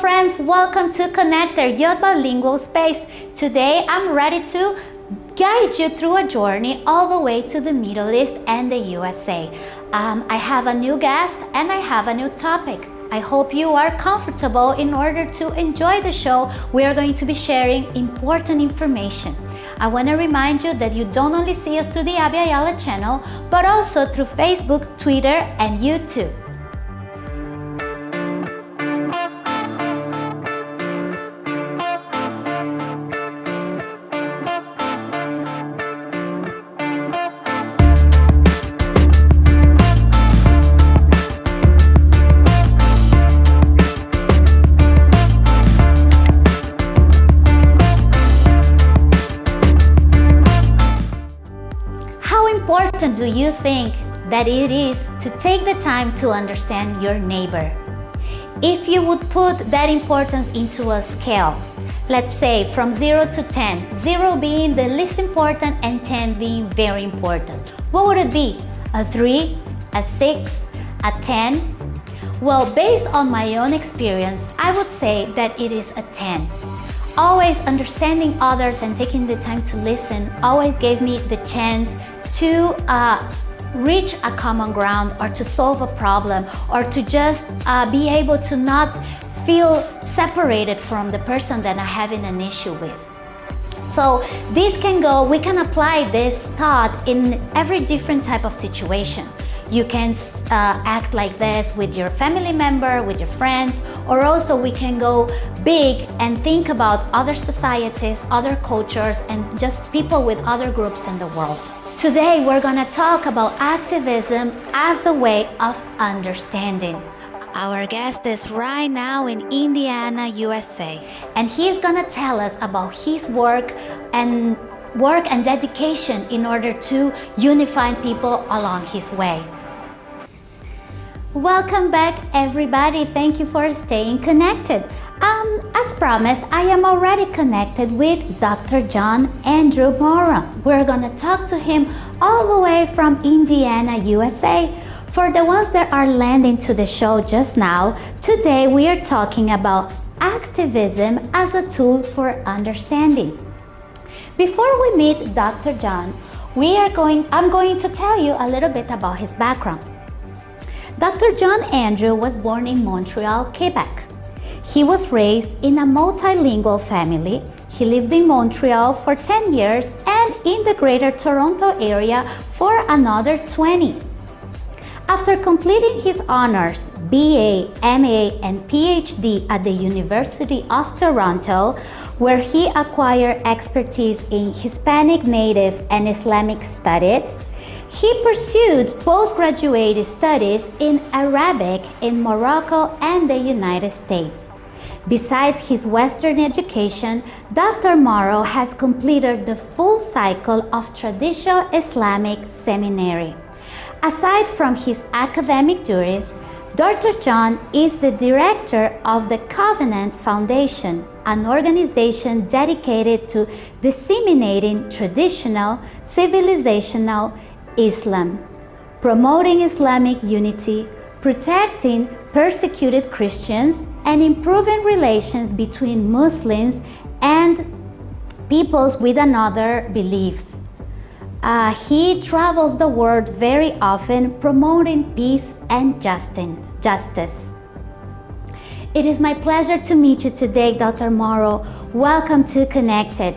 friends, welcome to Connected, your bilingual space. Today I'm ready to guide you through a journey all the way to the Middle East and the USA. Um, I have a new guest and I have a new topic. I hope you are comfortable in order to enjoy the show. We are going to be sharing important information. I want to remind you that you don't only see us through the Abby Ayala channel, but also through Facebook, Twitter, and YouTube. You think that it is to take the time to understand your neighbor? If you would put that importance into a scale, let's say from 0 to 10, 0 being the least important and 10 being very important, what would it be? A 3, a 6, a 10? Well, based on my own experience, I would say that it is a 10. Always understanding others and taking the time to listen always gave me the chance to uh, reach a common ground or to solve a problem or to just uh, be able to not feel separated from the person that I'm having an issue with. So this can go, we can apply this thought in every different type of situation. You can uh, act like this with your family member, with your friends, or also we can go big and think about other societies, other cultures, and just people with other groups in the world. Today, we're gonna talk about activism as a way of understanding. Our guest is right now in Indiana, USA, and he's gonna tell us about his work and work and dedication in order to unify people along his way. Welcome back everybody. Thank you for staying connected. Um, as promised, I am already connected with Dr. John Andrew Morrow. We're gonna talk to him all the way from Indiana, USA. For the ones that are landing to the show just now, today we are talking about activism as a tool for understanding. Before we meet Dr. John, we are going, I'm going to tell you a little bit about his background. Dr. John Andrew was born in Montreal, Quebec. He was raised in a multilingual family. He lived in Montreal for 10 years and in the Greater Toronto area for another 20. After completing his honors, BA, MA, and PhD at the University of Toronto, where he acquired expertise in Hispanic Native and Islamic studies, he pursued postgraduate studies in Arabic in Morocco and the United States. Besides his Western education, Dr. Morrow has completed the full cycle of traditional Islamic seminary. Aside from his academic duties, Dr. John is the director of the Covenants Foundation, an organization dedicated to disseminating traditional, civilizational Islam, promoting Islamic unity, protecting persecuted Christians, and improving relations between Muslims and peoples with another beliefs. Uh, he travels the world very often promoting peace and justice. justice. It is my pleasure to meet you today, Dr. Morrow. Welcome to Connected.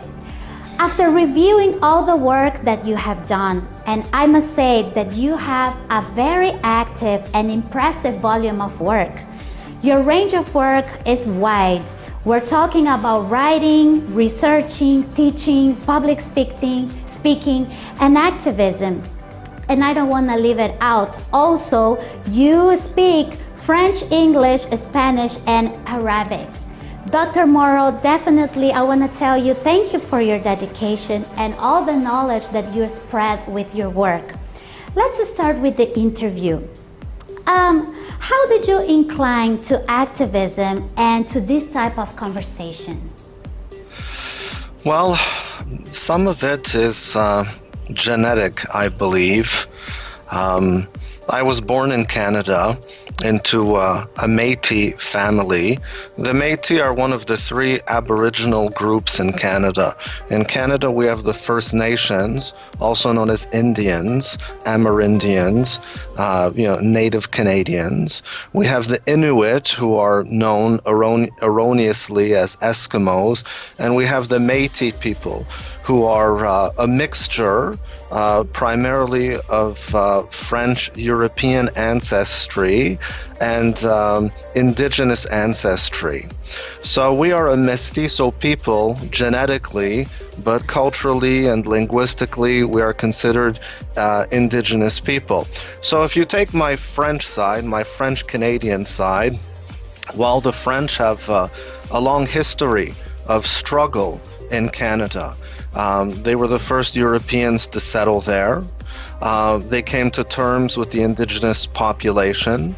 After reviewing all the work that you have done, and I must say that you have a very active and impressive volume of work. Your range of work is wide. We're talking about writing, researching, teaching, public speaking, speaking, and activism. And I don't want to leave it out. Also, you speak French, English, Spanish, and Arabic. Dr. Morrow, definitely I want to tell you thank you for your dedication and all the knowledge that you spread with your work. Let's start with the interview. Um, how did you incline to activism and to this type of conversation? Well, some of it is uh, genetic, I believe. Um, I was born in Canada into uh, a Métis family. The Métis are one of the three Aboriginal groups in Canada. In Canada, we have the First Nations, also known as Indians, Amerindians, uh, you know, Native Canadians. We have the Inuit, who are known erron- erroneously as Eskimos, and we have the Métis people, who are uh, a mixture uh, primarily of uh, French European ancestry and um, indigenous ancestry. So we are a mestizo people genetically, but culturally and linguistically, we are considered uh, indigenous people. So if you take my French side, my French Canadian side, while the French have uh, a long history of struggle in Canada, um, they were the first Europeans to settle there. Uh, they came to terms with the indigenous population.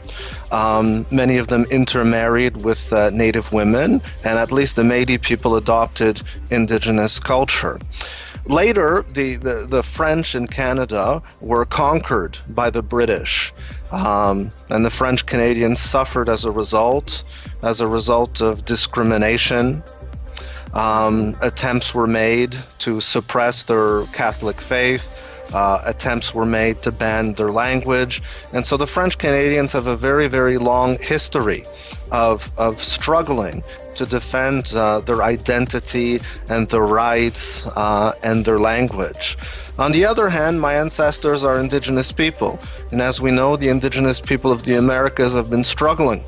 Um, many of them intermarried with uh, native women, and at least the Métis people adopted indigenous culture. Later, the, the, the, French in Canada were conquered by the British, um, and the French Canadians suffered as a result, as a result of discrimination um, attempts were made to suppress their Catholic faith. Uh, attempts were made to ban their language. And so the French Canadians have a very, very long history of, of struggling to defend uh, their identity and their rights uh, and their language. On the other hand, my ancestors are indigenous people. And as we know, the indigenous people of the Americas have been struggling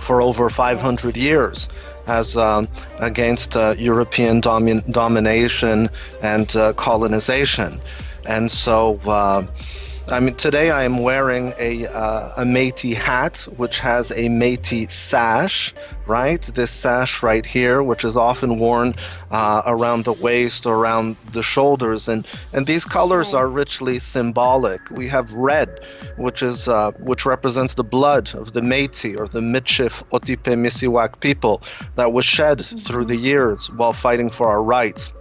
for over 500 years as um, against uh, European domin- domination and uh, colonization. And so uh, I mean, today I am wearing a, uh, a Métis hat, which has a Métis sash, right? This sash right here, which is often worn uh, around the waist or around the shoulders. And, and these colors are richly symbolic. We have red, which, is, uh, which represents the blood of the Métis or the Michif Otipemisiwak people that was shed mm-hmm. through the years while fighting for our rights.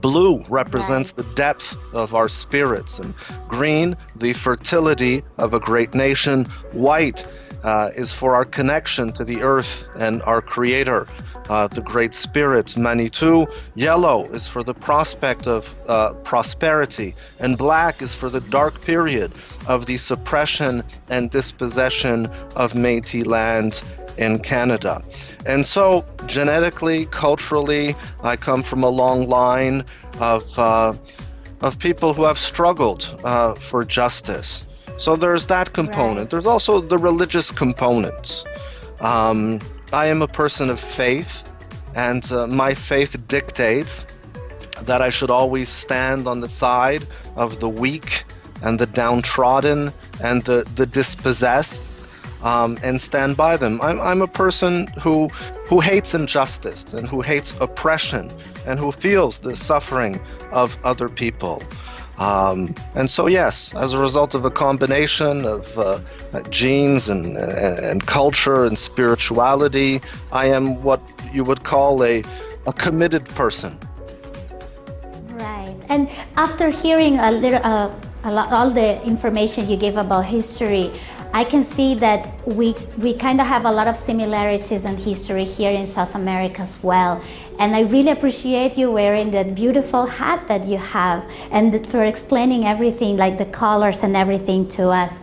Blue represents the depth of our spirits, and green, the fertility of a great nation. White uh, is for our connection to the earth and our Creator, uh, the Great Spirit, Manitou. Yellow is for the prospect of uh, prosperity, and black is for the dark period of the suppression and dispossession of Metis land in Canada. And so, genetically, culturally, I come from a long line of, uh, of people who have struggled uh, for justice. So there's that component. Right. There's also the religious component. Um, I am a person of faith, and uh, my faith dictates that I should always stand on the side of the weak and the downtrodden and the, the dispossessed um, and stand by them. I'm, I'm a person who, who hates injustice and who hates oppression and who feels the suffering of other people. Um, and so, yes, as a result of a combination of uh, genes and, and culture and spirituality, I am what you would call a, a committed person. Right. And after hearing a little, uh, lot, all the information you gave about history, I can see that we, we kind of have a lot of similarities and history here in South America as well. And I really appreciate you wearing that beautiful hat that you have and for explaining everything like the colors and everything to us.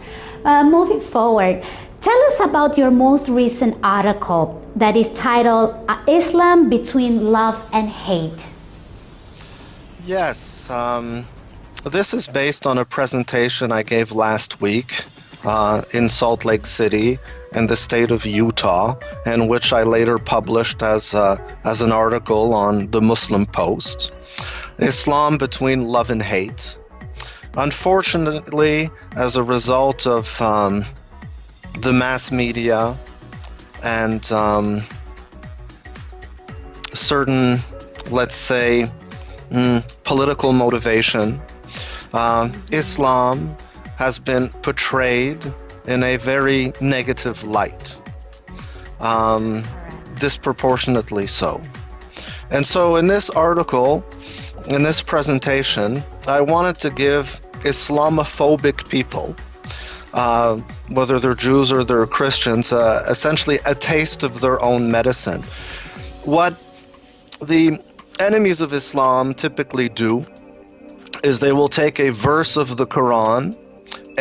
Uh, moving forward, tell us about your most recent article that is titled uh, Islam Between Love and Hate. Yes, um, this is based on a presentation I gave last week uh, in Salt Lake City in the state of Utah, and which I later published as, uh, as an article on the Muslim Post. Islam between love and hate. Unfortunately, as a result of um, the mass media and um, certain, let's say, mm, political motivation, uh, Islam has been portrayed in a very negative light, um, disproportionately so. And so, in this article, in this presentation, I wanted to give Islamophobic people uh, whether they're Jews or they're Christians, uh, essentially a taste of their own medicine. What the enemies of Islam typically do is they will take a verse of the Quran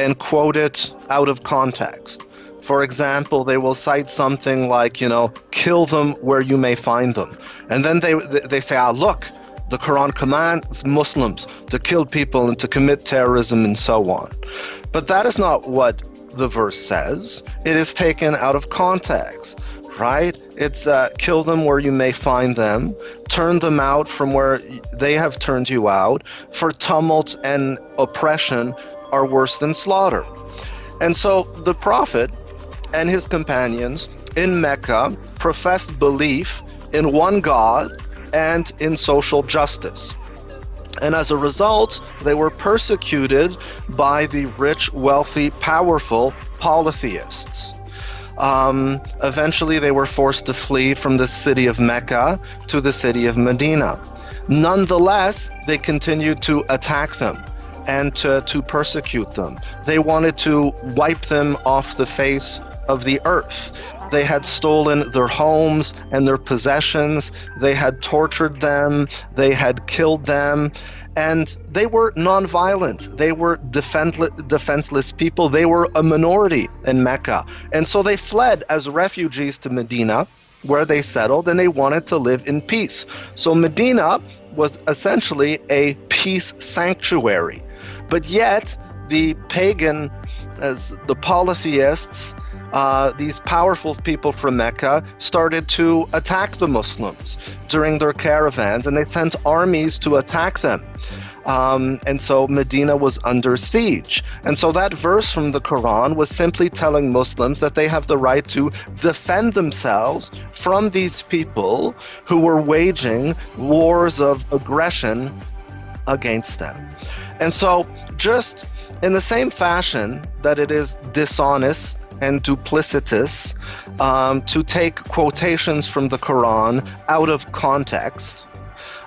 and quote it out of context. For example, they will cite something like, you know, kill them where you may find them. And then they, they say, ah, look, the Quran commands Muslims to kill people and to commit terrorism and so on. But that is not what the verse says. It is taken out of context right? It's uh, kill them where you may find them, turn them out from where they have turned you out, for tumult and oppression are worse than slaughter. And so the Prophet and his companions in Mecca professed belief in one God and in social justice. And as a result, they were persecuted by the rich, wealthy, powerful polytheists. Um, eventually, they were forced to flee from the city of Mecca to the city of Medina. Nonetheless, they continued to attack them and to, to persecute them. They wanted to wipe them off the face of the earth. They had stolen their homes and their possessions. They had tortured them. They had killed them. And they were nonviolent. They were defenseless people. They were a minority in Mecca. And so they fled as refugees to Medina, where they settled, and they wanted to live in peace. So Medina was essentially a peace sanctuary. But yet, the pagan, as the polytheists, uh, these powerful people from Mecca started to attack the Muslims during their caravans, and they sent armies to attack them. Um, and so Medina was under siege. And so that verse from the Quran was simply telling Muslims that they have the right to defend themselves from these people who were waging wars of aggression against them. And so, just in the same fashion that it is dishonest and duplicitous um, to take quotations from the Quran out of context.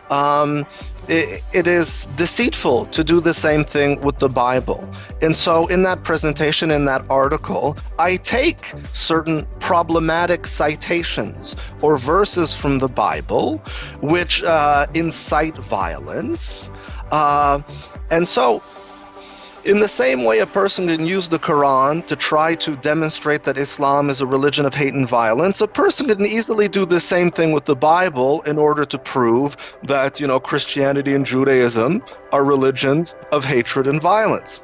Um, it, it is deceitful to do the same thing with the Bible. And so, in that presentation, in that article, I take certain problematic citations or verses from the Bible which uh, incite violence. Uh, and so, in the same way, a person can use the Quran to try to demonstrate that Islam is a religion of hate and violence, a person can easily do the same thing with the Bible in order to prove that, you know, Christianity and Judaism are religions of hatred and violence.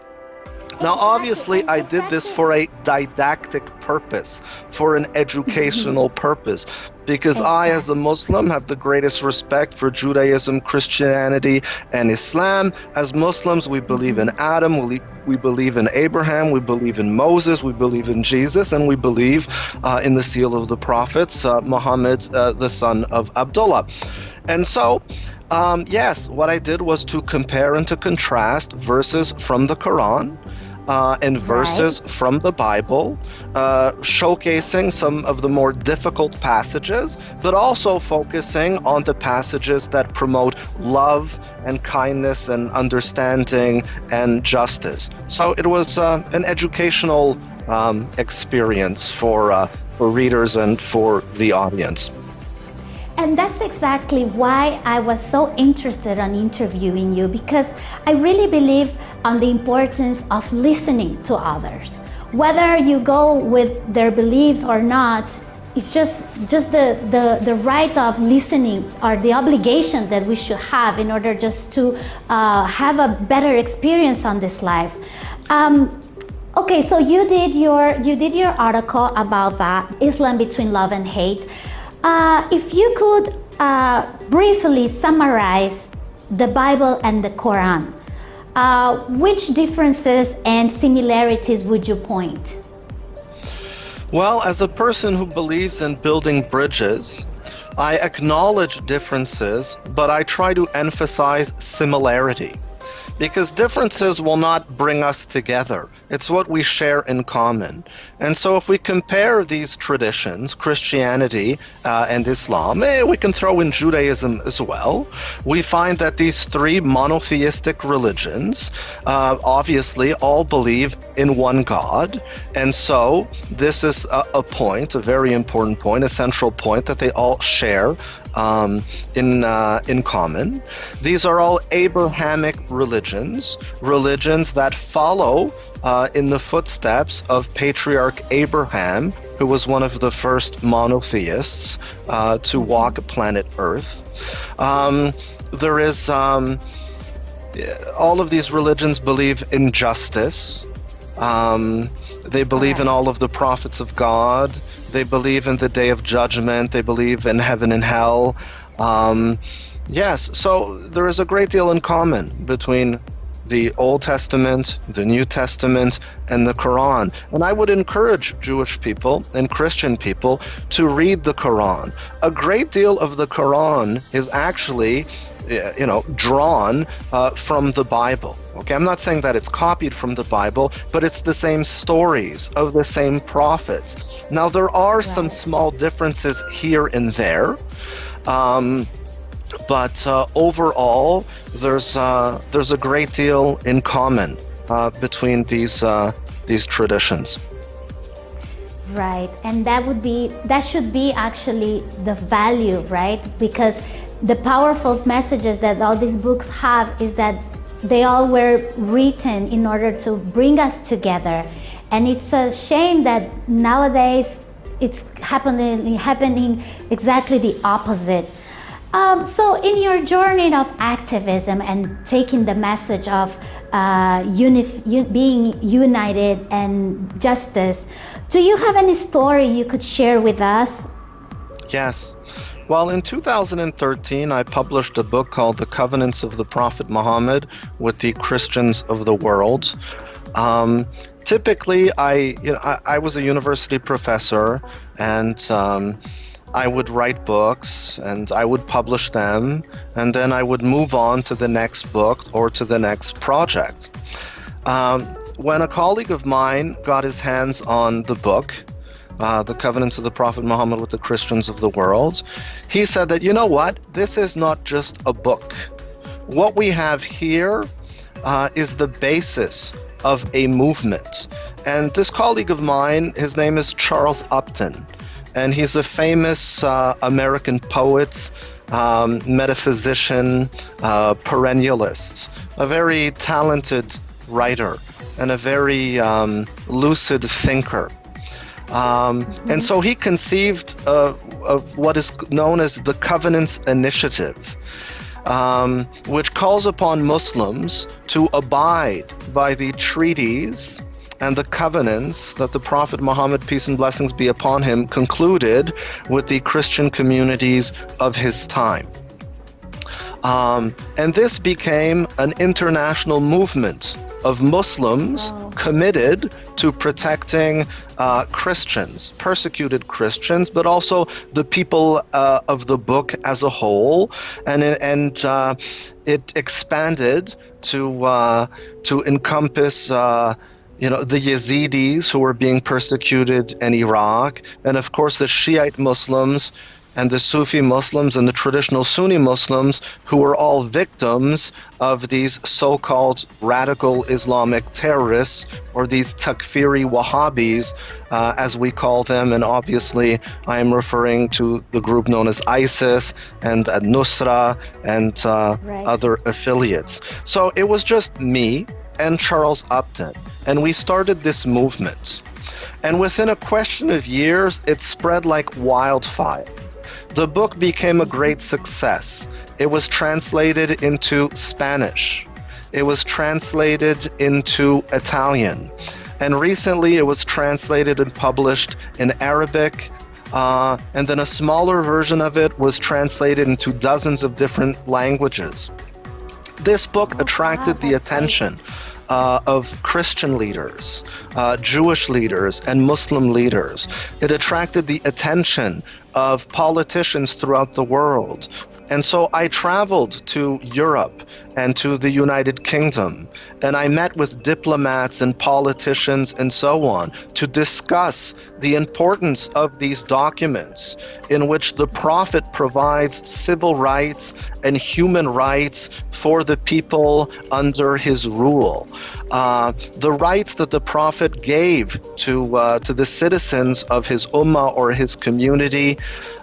Now, obviously, I did this for a didactic purpose, for an educational purpose, because I, as a Muslim, have the greatest respect for Judaism, Christianity, and Islam. As Muslims, we believe in Adam, we, we believe in Abraham, we believe in Moses, we believe in Jesus, and we believe uh, in the seal of the prophets, uh, Muhammad, uh, the son of Abdullah. And so, um, yes, what I did was to compare and to contrast verses from the Quran uh, and verses right. from the Bible, uh, showcasing some of the more difficult passages, but also focusing on the passages that promote love and kindness and understanding and justice. So it was uh, an educational um, experience for, uh, for readers and for the audience. And that's exactly why I was so interested in interviewing you because I really believe on the importance of listening to others. Whether you go with their beliefs or not, it's just, just the, the, the right of listening or the obligation that we should have in order just to uh, have a better experience on this life. Um, okay, so you did your you did your article about that Islam between love and hate. Uh, if you could uh, briefly summarize the Bible and the Quran, uh, which differences and similarities would you point? Well, as a person who believes in building bridges, I acknowledge differences, but I try to emphasize similarity because differences will not bring us together. It's what we share in common. And so, if we compare these traditions, Christianity uh, and Islam, eh, we can throw in Judaism as well, we find that these three monotheistic religions uh, obviously all believe in one God. And so, this is a, a point, a very important point, a central point that they all share um, in uh, in common. These are all Abrahamic religions, religions that follow uh, in the footsteps of patriarch Abraham, who was one of the first monotheists uh, to walk planet Earth. Um, there is um, all of these religions believe in justice. Um, they believe in all of the prophets of God. They believe in the day of judgment. They believe in heaven and hell. Um, yes, so there is a great deal in common between the Old Testament, the New Testament, and the Quran. And I would encourage Jewish people and Christian people to read the Quran. A great deal of the Quran is actually you know, drawn uh, from the Bible. Okay, I'm not saying that it's copied from the Bible, but it's the same stories of the same prophets. Now, there are some small differences here and there. Um, but uh, overall, there's uh, there's a great deal in common uh, between these uh, these traditions. Right, and that would be that should be actually the value, right? Because the powerful messages that all these books have is that they all were written in order to bring us together, and it's a shame that nowadays it's happening happening exactly the opposite um, so in your journey of activism and taking the message of uh, being united and justice, do you have any story you could share with us? Yes. Well, in 2013, I published a book called The Covenants of the Prophet Muhammad with the Christians of the World. Um, typically, I, you know, I, I, was a university professor and um, I would write books and I would publish them, and then I would move on to the next book or to the next project. Um, when a colleague of mine got his hands on the book, uh, The Covenants of the Prophet Muhammad with the Christians of the World, he said that, you know what, this is not just a book. What we have here uh, is the basis of a movement. And this colleague of mine, his name is Charles Upton and he's a famous uh, American poet, um, metaphysician, uh, perennialist, a very talented writer, and a very um, lucid thinker. Um. And so he conceived of what is known as the Covenants Initiative. Um, which calls upon Muslims to abide by the treaties and the covenants that the Prophet Muhammad, peace and blessings be upon him, concluded with the Christian communities of his time. Um, and this became an international movement of Muslims wow. committed to protecting uh, Christians, persecuted Christians, but also the people uh, of the book as a whole, and and uh, it expanded to uh, to encompass uh, you know, the Yazidis who were being persecuted in Iraq, and of course the Shiite Muslims and the Sufi Muslims and the traditional Sunni Muslims who were all victims of these so called radical Islamic terrorists or these Takfiri Wahhabis, uh, as we call them. And obviously, I am referring to the group known as ISIS and Nusra and uh, right. other affiliates. So it was just me and Charles Upton and we started this movement. And within a question of years, it spread like wildfire. The book became a great success. It was translated into Spanish. It was translated into Italian. And recently it was translated and published in Arabic. Uh, and then a smaller version of it was translated into dozens of different languages. This book oh, attracted the attention. Uh, of Christian leaders, uh, Jewish leaders, and Muslim leaders. It attracted the attention of politicians throughout the world. And so I traveled to Europe and to the United Kingdom, and I met with diplomats and politicians and so on to discuss the importance of these documents in which the Prophet provides civil rights and human rights for the people under his rule. Uh, the rights that the Prophet gave to, uh, to the citizens of his ummah or his community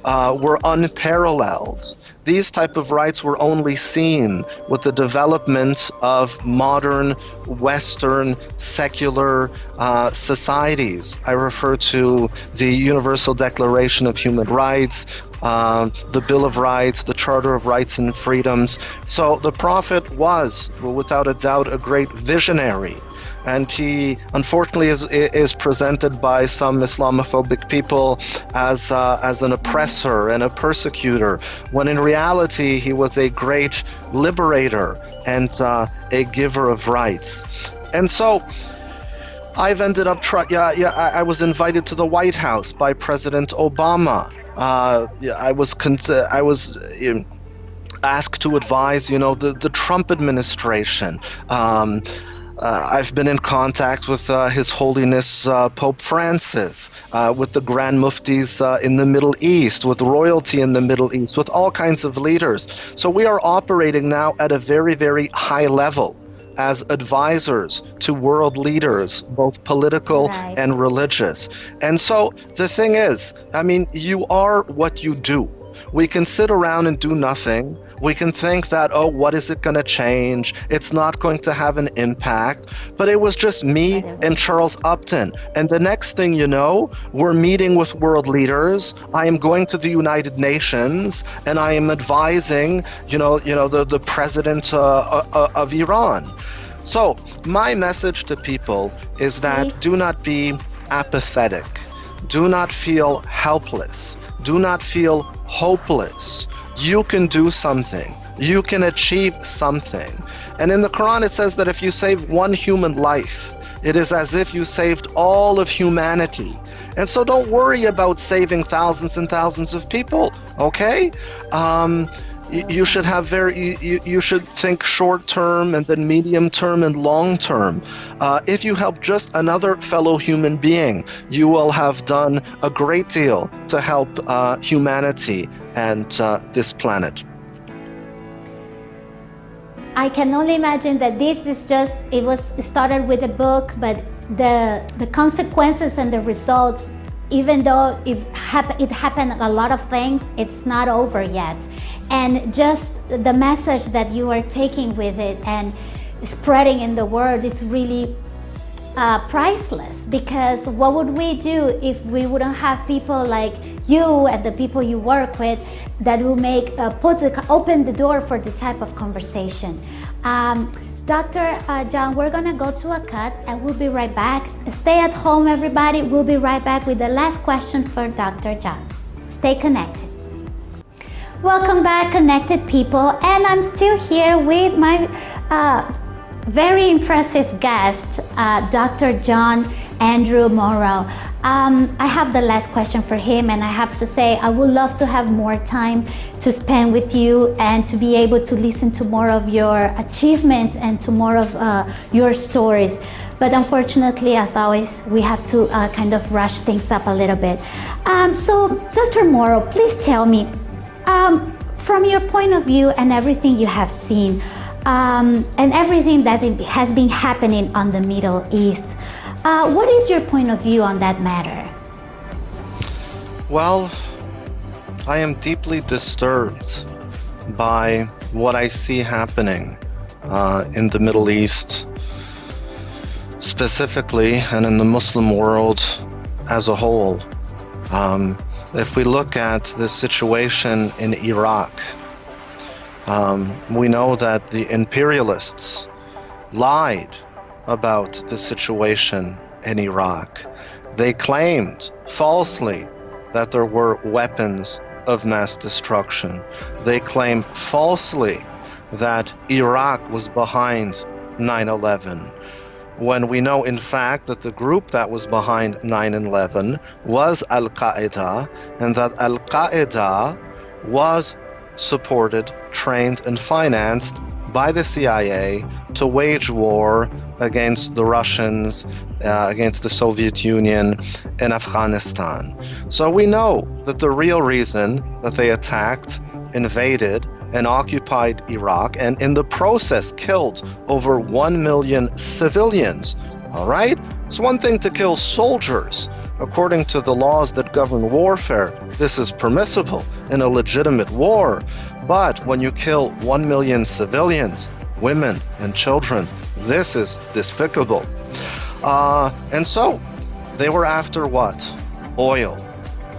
uh, were unparalleled. These type of rights were only seen with the development of modern Western secular uh, societies. I refer to the Universal Declaration of Human Rights, uh, the Bill of Rights, the Charter of Rights and Freedoms. So the Prophet was, without a doubt, a great visionary and he unfortunately is is presented by some Islamophobic people as uh, as an oppressor and a persecutor, when in reality he was a great liberator and uh, a giver of rights. And so. I've ended up yeah yeah I, I was invited to the White House by President Obama. Uh, I was I was um, asked to advise you know the the Trump administration. Um, uh, I've been in contact with uh, His Holiness uh, Pope Francis, uh, with the Grand Muftis uh, in the Middle East, with royalty in the Middle East, with all kinds of leaders. So we are operating now at a very, very high level as advisors to world leaders, both political right. and religious. And so the thing is, I mean, you are what you do. We can sit around and do nothing we can think that, oh, what is it going to change? It's not going to have an impact. But it was just me and Charles Upton. And the next thing you know, we're meeting with world leaders. I am going to the United Nations and I am advising, you know, you know, the, the president uh, uh, uh of Iran. So my message to people is that do not be apathetic. Do not feel helpless. Do not feel hopeless you can do something. You can achieve something. And in the Quran, it says that if you save one human life, it is as if you saved all of humanity. And so don't worry about saving thousands and thousands of people, okay? Um, you should have very you, you should think short term and then medium term and long term uh, if you help just another fellow human being you will have done a great deal to help uh, humanity and uh, this planet. I can only imagine that this is just it was started with a book but the the consequences and the results even though it, hap it happened a lot of things it's not over yet. And just the message that you are taking with it and spreading in the world it's really uh, priceless because what would we do if we wouldn't have people like you and the people you work with that will make uh, put the, open the door for the type of conversation um, Dr. Uh, John, we're gonna go to a cut and we'll be right back. Stay at home, everybody. We'll be right back with the last question for Dr. John. Stay connected. Welcome back, connected people. And I'm still here with my uh, very impressive guest, uh, Dr. John Andrew Morrow. Um, I have the last question for him and I have to say I would love to have more time to spend with you and to be able to listen to more of your achievements and to more of uh, your stories. But unfortunately, as always, we have to uh, kind of rush things up a little bit. Um, so, Dr. Morrow, please tell me, um, from your point of view and everything you have seen, um, and everything that has been happening on the Middle East, uh, what is your point of view on that matter? Well, I am deeply disturbed by what I see happening uh, in the Middle East specifically and in the Muslim world as a whole. Um, if we look at the situation in Iraq, um, we know that the imperialists lied about the situation in Iraq. They claimed falsely that there were weapons of mass destruction. They claimed falsely that Iraq was behind 9 11. when we know, in fact, that the group that was behind 9 11 was Al Qaeda, and that Al Qaeda was supported, trained, and financed by the CIA to wage war against the Russians, uh, against the Soviet Union in Afghanistan. So we know that the real reason that they attacked, invaded, and occupied Iraq, and in the process killed over 1 million civilians. All right? It's one thing to kill soldiers. According to the laws that govern warfare, this is permissible in a legitimate war. But when you kill 1 million civilians, women, and children, this is despicable. Uh, and so, they were after what? Oil.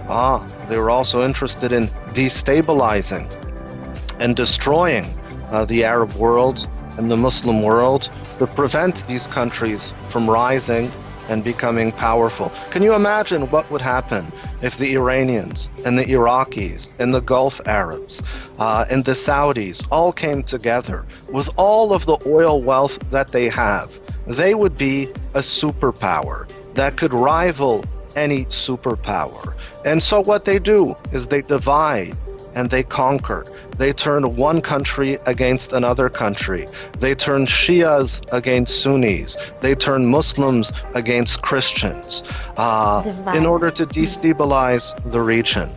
Ah, they were also interested in destabilizing and destroying uh, the Arab world and the Muslim world to prevent these countries from rising and becoming powerful. Can you imagine what would happen if the Iranians and the Iraqis and the Gulf Arabs uh, and the Saudis all came together with all of the oil wealth that they have? They would be a superpower that could rival any superpower. And so what they do is they divide and they conquer. They turn one country against another country. They turn Shias against Sunnis. They turn Muslims against Christians uh, in order to destabilize the region.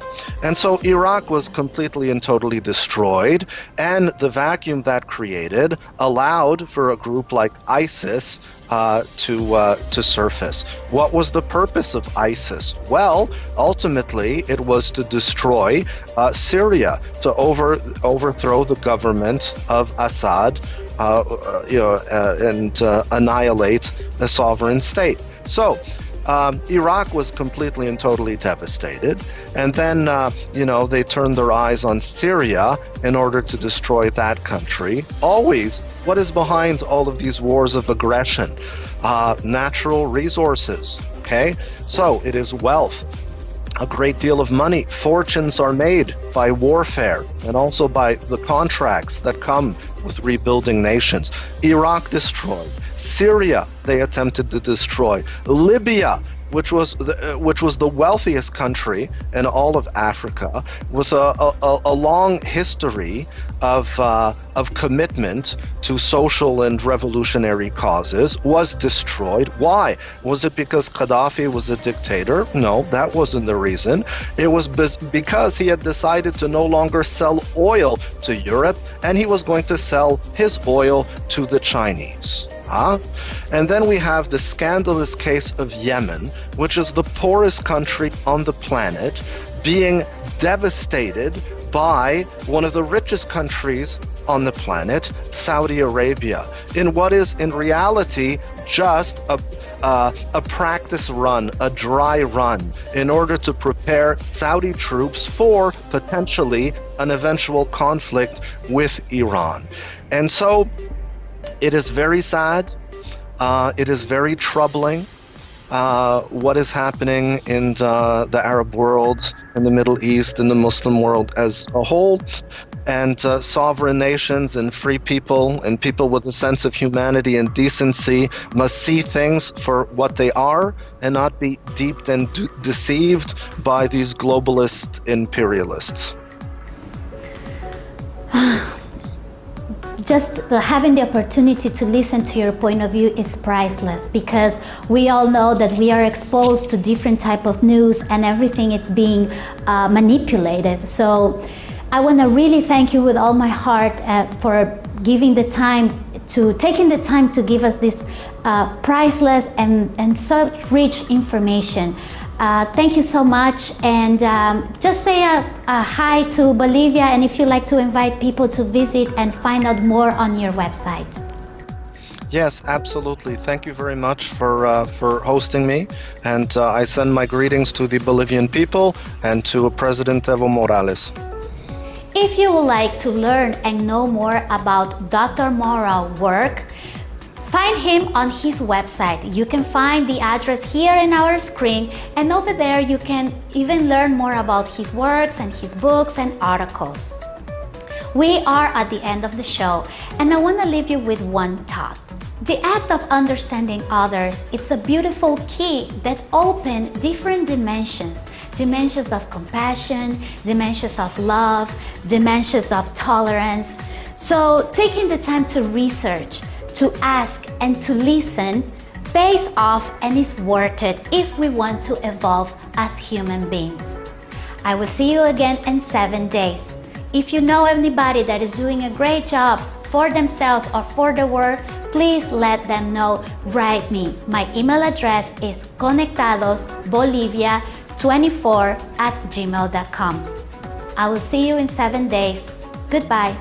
And so Iraq was completely and totally destroyed, and the vacuum that created allowed for a group like ISIS uh, to uh, to surface. What was the purpose of ISIS? Well, ultimately, it was to destroy uh, Syria, to over overthrow the government of Assad, uh, uh, you know, uh, and annihilate a sovereign state. So. Um, Iraq was completely and totally devastated. And then, uh, you know, they turned their eyes on Syria in order to destroy that country. Always, what is behind all of these wars of aggression? Uh, natural resources. Okay? So it is wealth. A great deal of money. Fortunes are made by warfare and also by the contracts that come with rebuilding nations. Iraq destroyed. Syria, they attempted to destroy. Libya, which was the, uh, which was the wealthiest country in all of Africa, with a, a, a long history of uh, of commitment to social and revolutionary causes, was destroyed. Why? Was it because Gaddafi was a dictator? No, that wasn't the reason. It was because he had decided to no longer sell oil to Europe, and he was going to sell his oil to the Chinese. Huh? And then we have the scandalous case of Yemen, which is the poorest country on the planet, being devastated by one of the richest countries on the planet, Saudi Arabia, in what is in reality just a, uh, a practice run, a dry run, in order to prepare Saudi troops for potentially an eventual conflict with Iran. And so it is very sad. Uh, it is very troubling uh, what is happening in uh, the Arab world, in the Middle East, in the Muslim world as a whole. And uh, sovereign nations and free people and people with a sense of humanity and decency must see things for what they are and not be deeped and de- deceived by these globalist imperialists. just having the opportunity to listen to your point of view is priceless because we all know that we are exposed to different type of news and everything it's being uh, manipulated so I want to really thank you with all my heart uh, for giving the time to taking the time to give us this uh, priceless and, and such rich information. Uh, thank you so much and um, just say a, a, hi to Bolivia and if you'd like to invite people to visit and find out more on your website. Yes, absolutely. Thank you very much for uh, for hosting me, and uh, I send my greetings to the Bolivian people and to President Evo Morales. If you would like to learn and know more about Dr. Morrow's work, Find him on his website. You can find the address here in our screen and over there you can even learn more about his works and his books and articles. We are at the end of the show and I want to leave you with one thought. The act of understanding others, it's a beautiful key that open different dimensions. Dimensions of compassion, dimensions of love, dimensions of tolerance. So taking the time to research, to ask and to listen pays off and is worth it if we want to evolve as human beings. I will see you again in seven days. If you know anybody that is doing a great job for themselves or for the world, please let them know. Write me. My email address is conectadosbolivia24 at gmail.com. I will see you in seven days. Goodbye.